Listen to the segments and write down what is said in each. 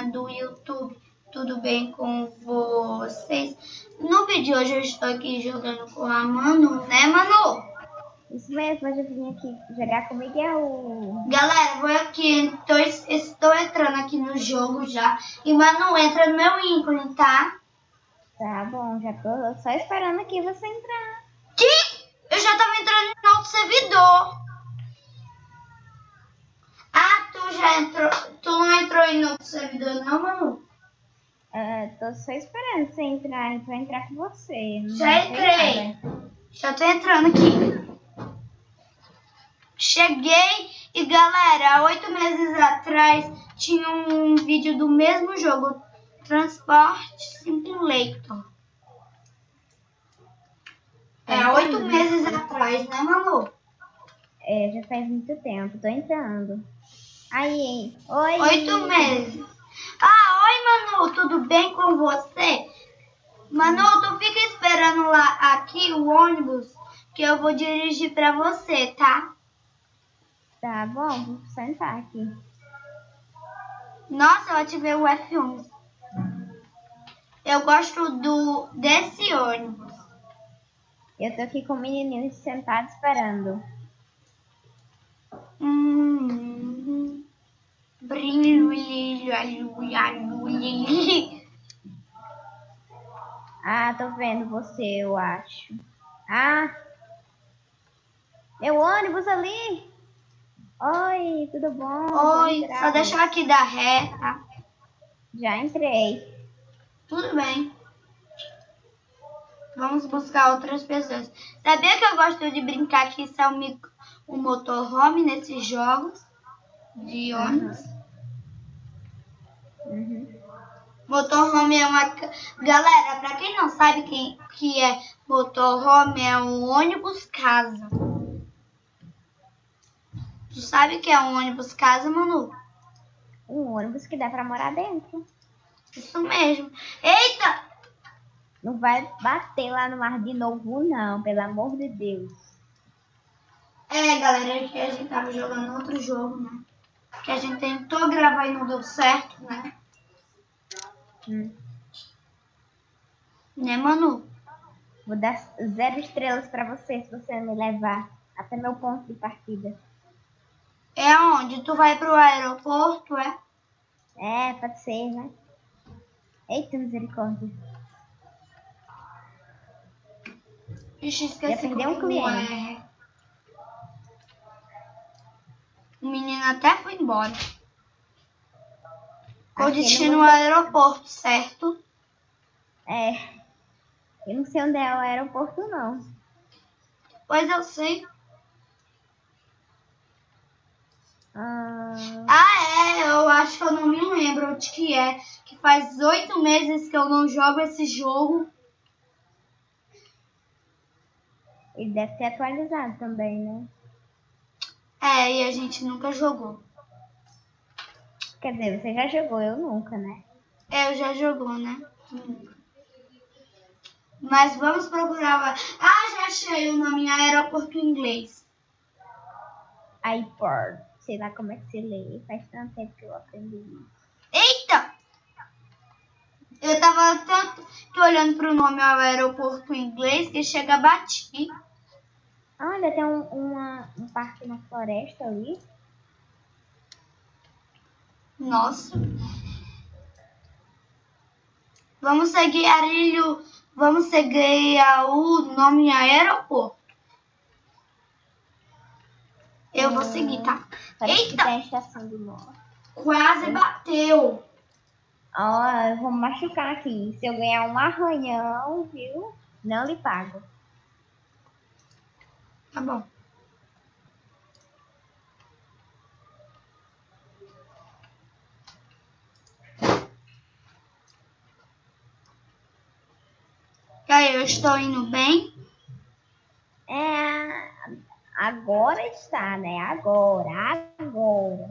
galerinha do YouTube, tudo bem com vocês? No vídeo de hoje eu estou aqui jogando com a Manu, né Manu? Isso mesmo, hoje eu vim aqui jogar com o Miguel. Galera, vou aqui, tô, estou entrando aqui no jogo já. E Manu, entra no meu ícone, tá? Tá bom, já tô só esperando aqui você entrar. Que? Eu já tava entrando no outro servidor. Ah, tu já entrou. Tu não entrou outro servidor, não, Manu? Uh, tô só esperando você entrar, pra entrar com você. Já entrei. Já tô entrando aqui. Cheguei e galera, oito meses atrás tinha um vídeo do mesmo jogo, Transport Simulator. É, oito meses atrás, né, Manu? É, já faz muito tempo, tô entrando. Aí, oi. Oito meses. Ah, oi, Manu, tudo bem com você? Manu, tu fica esperando lá aqui o ônibus que eu vou dirigir pra você, tá? Tá bom, vou sentar aqui. Nossa, eu ativei o F11. Eu gosto do desse ônibus. Eu tô aqui com o menininho sentado esperando. Hum, brilho, brilho, brilho. Ah, tô vendo você, eu acho. Ah, meu ônibus ali. Oi, tudo bom? Oi, só deixar aqui dar ré, tá? Já entrei. Tudo bem. Vamos buscar outras pessoas. Sabia que eu gosto de brincar aqui isso é um, um motorhome nesses jogos de ônibus? Uhum. Motorhome é uma... Galera, pra quem não sabe quem que é motorhome, é um ônibus casa. Tu sabe que é um ônibus casa, Manu? Um ônibus que dá pra morar dentro. Isso mesmo. Eita! Não vai bater lá no mar de novo, não, pelo amor de Deus. É, galera, que a gente tava jogando outro jogo, né? Que a gente tentou gravar e não deu certo, né? Hum. Né, Manu? Vou dar zero estrelas pra você se você me levar até meu ponto de partida. É onde? Tu vai pro aeroporto, é? É, pode ser, né? Eita, misericórdia. Ixi, esqueci Já um cliente. É. O menino até foi embora. Com destino ao aeroporto, certo? É. Eu não sei onde é o aeroporto, não. Pois eu sei. Ah... ah, é. Eu acho que eu não me lembro onde que é. Que faz oito meses que eu não jogo esse jogo. Ele deve ter atualizado também, né? É, e a gente nunca jogou. Quer dizer, você já jogou, eu nunca, né? É, eu já jogou, né? Mas vamos procurar. Ah, já achei o nome aeroporto em inglês. iPort. Sei lá como é que se lê. Faz tanto tempo que eu aprendi isso. Eita! Eu tava tanto olhando pro nome aeroporto em inglês que chega a bati. Olha, tem um, uma, um parque na floresta ali. Nossa. Vamos seguir Arilho. Vamos seguir o nome aeroporto. Eu vou seguir, tá? Parece Eita! Que tem estação. Quase bateu. Ó, oh, eu vou machucar aqui. Se eu ganhar um arranhão, viu? Não lhe pago. Tá bom. E aí, eu estou indo bem? É, agora está, né? Agora, agora.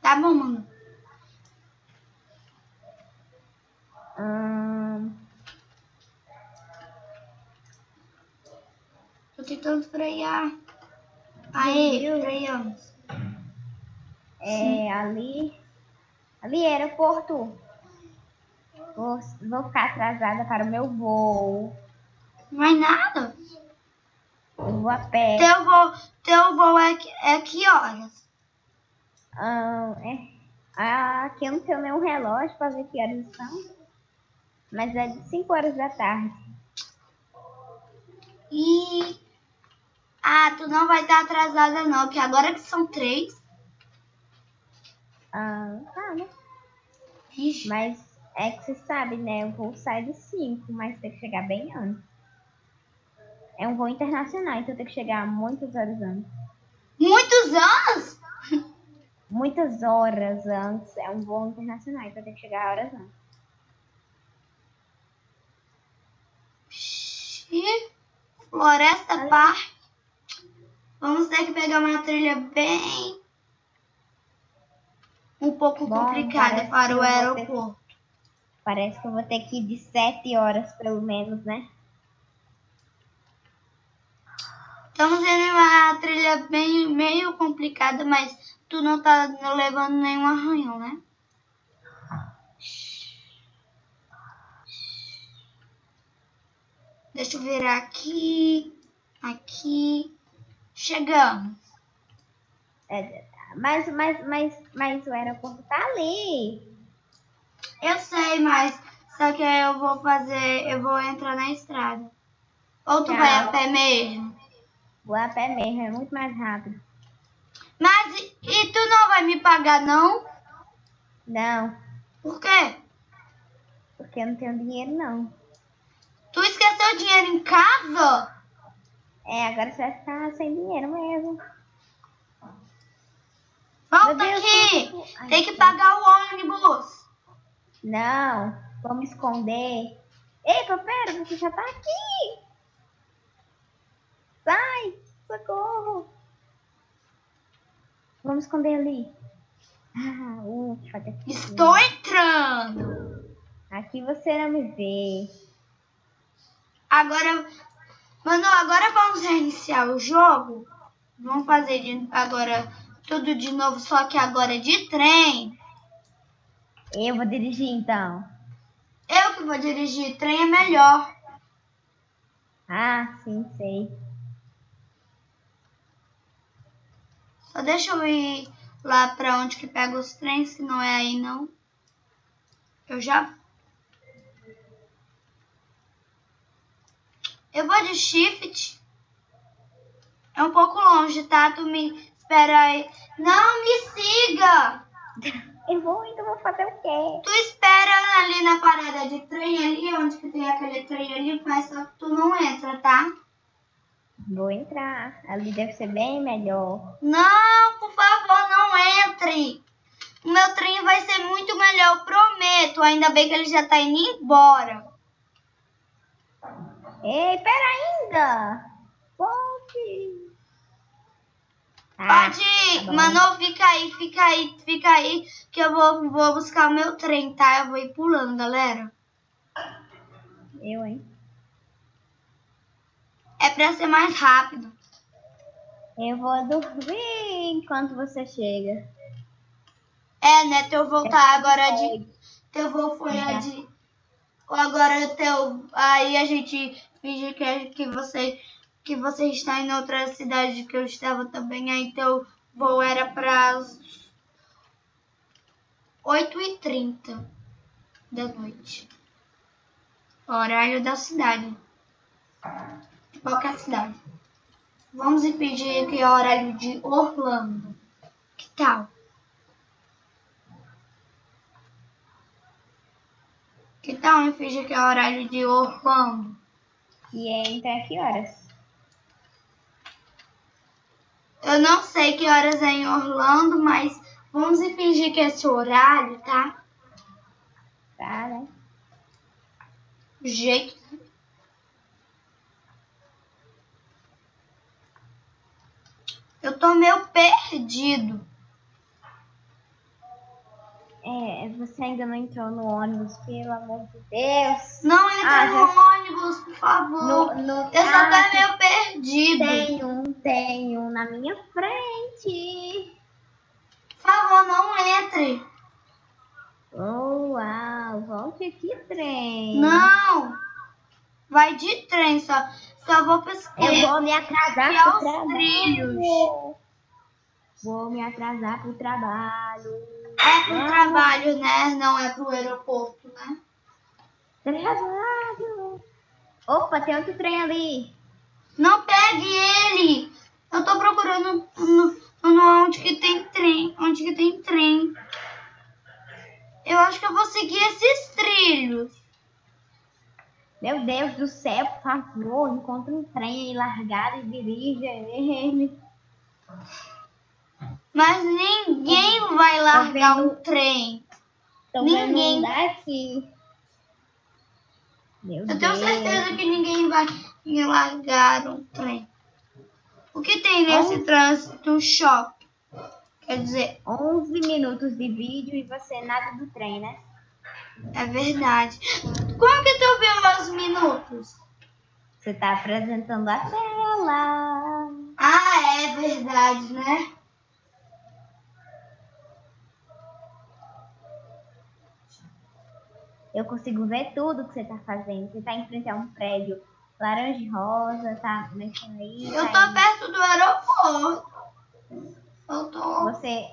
Tá bom, mano. Hum... frear. Aê, freamos. É, ali, Ali, aeroporto. Vou, vou ficar atrasada para o meu voo. Não nada. Eu vou a pé. Teu voo, teu voo é, que- é que horas? Ah, é. Ah, aqui eu não tenho nenhum relógio para ver que horas são. Mas é de 5 horas da tarde. E. Ah, tu não vai estar atrasada não, porque agora que são três. Ah, tá, né? Ixi. Mas é que você sabe, né? O voo sai de 5, mas tem que chegar bem antes. É um voo internacional, então tem que chegar muitas horas antes. Muitos anos? Muitas horas antes. É um voo internacional, então tem que chegar horas antes. Floresta Park. Vamos ter que pegar uma trilha bem. Um pouco Bom, complicada para que o aeroporto. Parece que eu vou ter que ir de 7 horas, pelo menos, né? Estamos em uma trilha bem, meio complicada, mas tu não tá levando nenhum arranhão, né? Deixa eu virar aqui, aqui. Chegamos. É, mas, mas, mas, mas o aeroporto tá ali. Eu sei, mas só que eu vou fazer, eu vou entrar na estrada. Ou tu Tá. vai a pé mesmo? Vou a pé mesmo, é muito mais rápido. Mas e, e tu não vai me pagar não? Não, Por quê? porque eu não tenho dinheiro, não. Tu esqueceu o dinheiro em casa? É, agora você vai ficar sem dinheiro mesmo. Volta Deus, aqui! como- Ai, Tem que pagar o ônibus. Não, vamos esconder. Epa, pera, você já tá aqui. Sai, socorro. Vamos esconder ali. Ah, ufa, tá aqui. Estou entrando. Aqui você não me vê. Agora, mano, agora vamos reiniciar o jogo. Vamos fazer de, agora tudo de novo, só que agora de trem. Eu vou dirigir então. Eu que vou dirigir, trem é melhor. Ah, sim, sei. Só deixa eu ir lá pra onde que pega os trens, que não é aí não. Eu já. Eu vou de shift. É um pouco longe, tá? Tu me espera aí. Não me siga! Eu vou, então vou fazer o quê? Tu espera ali na parada de trem ali, onde que tem aquele trem ali, mas só que tu não entra, tá? Vou entrar. Ali deve ser bem melhor. Não, por favor, não entre. O meu trem vai ser muito melhor, prometo. Ainda bem que ele já tá indo embora. Ei, pera ainda! Volte! Ah, Pode ir, tá. Manu, fica aí, fica aí, fica aí, que eu vou, vou buscar o meu trem, tá? Eu vou ir pulando, galera. Eu, hein? É pra ser mais rápido. Eu vou dormir enquanto você chega. É, né? Teu voo tá agora de. Teu voo foi a Já. de. Agora teu. Aí a gente finge que, é- que você. Que você está em outra cidade que eu estava também. Aí teu voo era para as 8h30 da noite. Horário da cidade. De qualquer cidade. Vamos impedir que é horário de Orlando. Que tal? Que tal em fingir que é horário de Orlando? E entra a que horas? Eu não sei que horas é em Orlando, mas vamos fingir que é esse horário, tá? Tá, né? Jeito. Eu tô meio perdido. É, você ainda não entrou no ônibus, pelo amor de Deus. Não entra Ah, no já- ônibus, por favor. No, no, Eu só ah, tô meio perdido. tem um, tem um na minha frente. Por favor, não entre. que que trem? Não! Vai de trem, só, só vou pesquisar. Eu vou me atrasar Aqui é pro trabalho. trilhos. Vou me atrasar pro trabalho. É pro trabalho, né? Não é pro aeroporto, né? Trabalho. Opa, tem outro trem ali. Não pegue ele! Eu tô procurando no, no, onde que tem trem. Onde que tem trem. Eu acho que eu vou seguir esses trilhos. Meu Deus do céu, por favor, encontre um trem aí largado e dirija ele. Mas ninguém vai largar um trem. Ninguém. daqui. Meu Eu tenho Deus. certeza que ninguém vai largar um trem. O que tem nesse Onde? trânsito? Shopping. Quer dizer, 11 minutos de vídeo e você nada do trem, né? é verdade. Como que tu viu os minutos? Você tá apresentando a tela. Ah, é verdade, né? Eu consigo ver tudo que você tá fazendo. Você tá em frente a um prédio laranja e rosa, tá mexendo aí. Eu tá tô perto do aeroporto. Eu tô. Você.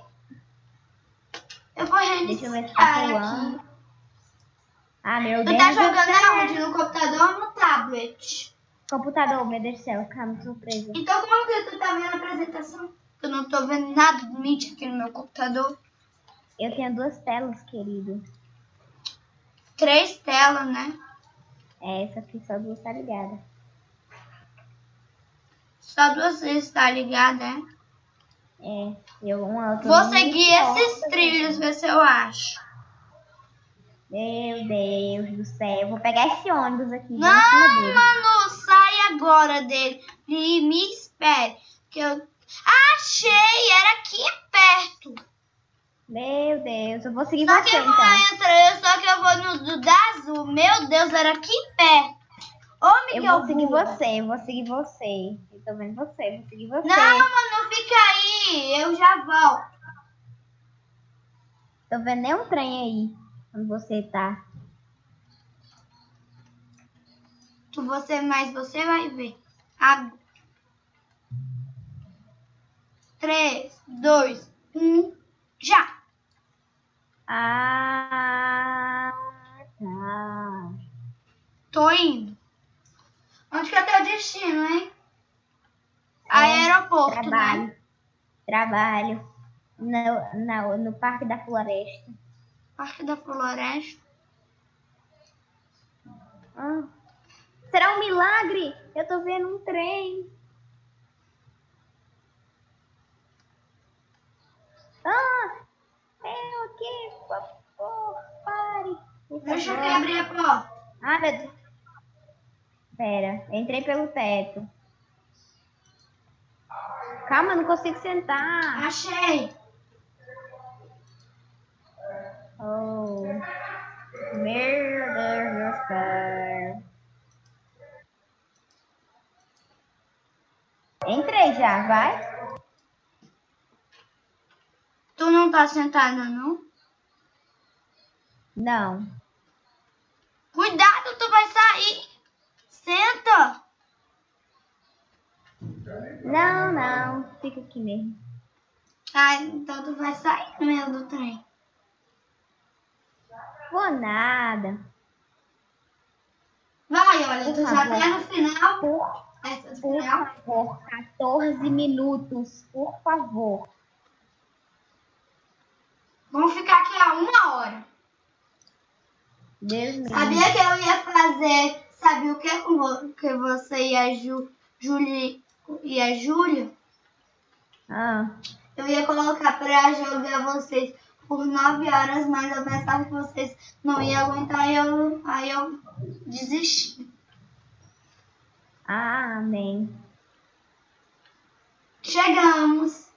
Eu vou Deixa eu ver se tá reiniciar aqui. Ah, meu Tu Deus. tá do jogando aonde? No computador ou no tablet? Computador, meu Deus do céu, calma, surpresa. Então como que tu tá vendo a apresentação? Eu não tô vendo nada do Meet aqui no meu computador. Eu tenho duas telas, querido. Três telas, né? É, essa aqui só duas tá ligada. Só duas vezes tá ligada, é? É, eu uma outra. Vou seguir esses trilhos, ver se eu acho. Meu Deus do céu, eu vou pegar esse ônibus aqui. Não, mano, sai agora dele e me espere. Que eu... Achei, era aqui perto. Meu Deus, eu vou seguir Só que você eu vou então. entrar, só que eu vou no do da azul. Meu Deus, era aqui perto. Ô, Eu vou seguir burra. você, eu vou seguir você. Eu tô vendo você, eu vou seguir você. Não, mano, fica aí. Eu já volto. Tô vendo nenhum trem aí. Onde você tá. Tu, você, mas você vai ver. Agora. 3, 2, 1, já. Ah, tá. Tô indo. Onde que é teu destino, hein? Aeroporto, né? Trabalho. Trabalho. No, no, no Parque da Floresta. Parque da Floresta. Ah. Será um milagre? Eu tô vendo um trem. Ah! Eu aqui, por favor, pare. Por Deixa eu abrir a porta. Ah, meu Deus. Pera, entrei pelo teto. Calma, não consigo sentar. Achei. Oh. Meu Deus do céu. Entrei já, vai? Tu não tá sentada, não? Não. Cuidado, tu vai sair. Senta. Não, não. Fica aqui mesmo. Ah, então tu vai sair no meio do trem. Vou nada. Vai, olha, Por tu já favor. tá no final. Por, Essa do por final. favor, 14 minutos, por favor. Vamos ficar aqui a uma hora. Sabia que eu ia fazer, sabe o que com vo- que você e a Ju, Julie e a Júlia? Ah, Eu ia colocar pra jogar vocês por nove horas, mas eu pensava que vocês não iam aguentar, aí eu, aí eu desisti. amém. Chegamos.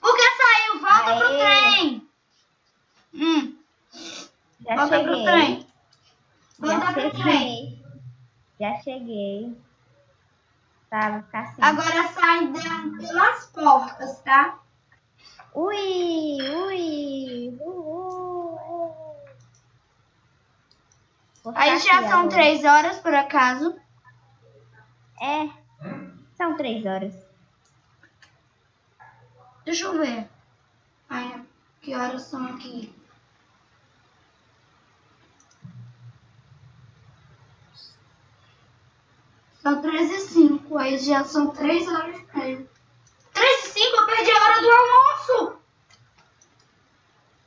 Por que saiu? Volta pro Aê. trem. Hum, Já volta pro cheguei. trem. Já Volta pro trem. cheguei. Já cheguei. Tá, vou ficar assim. Agora sai da- pelas portas, tá? Ui, ui, Aí já são agora. três horas, por acaso. É, são três horas. Deixa eu ver. Ai, que horas são aqui? São 13 e 5. Aí já são 3 horas e meia. 3 e 5? Eu perdi a hora do almoço!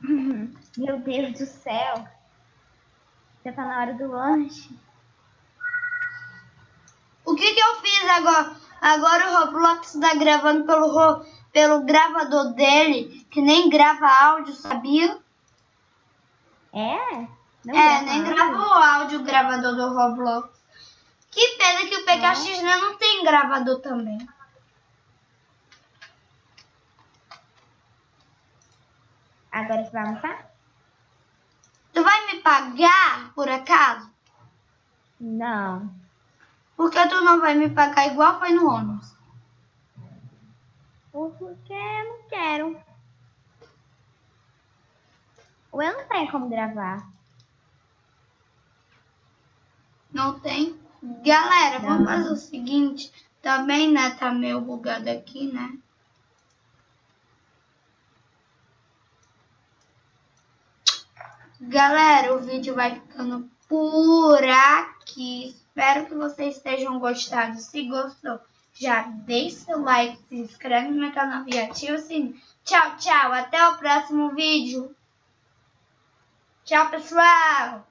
Meu Deus do céu. Já tá na hora do lanche. O que que eu fiz agora? Agora o Roblox tá gravando pelo, pelo gravador dele, que nem grava áudio, sabia? É? Não é, grava nem áudio? grava o áudio o gravador do Roblox. Que pena que o PKX né, não tem gravador também. Agora você vai almoçar? Tu vai me pagar, por acaso? Não. Por que tu não vai me pagar igual foi no ônibus? Porque eu não quero. Ou eu não tenho como gravar. Não tem? Galera, vamos Não. fazer o seguinte. Também, né, tá meio bugado aqui, né? Galera, o vídeo vai ficando por aqui. Espero que vocês tenham gostado. Se gostou, já deixe seu like, se inscreve no meu canal e ativa o sininho. Tchau, tchau. Até o próximo vídeo. Tchau, pessoal.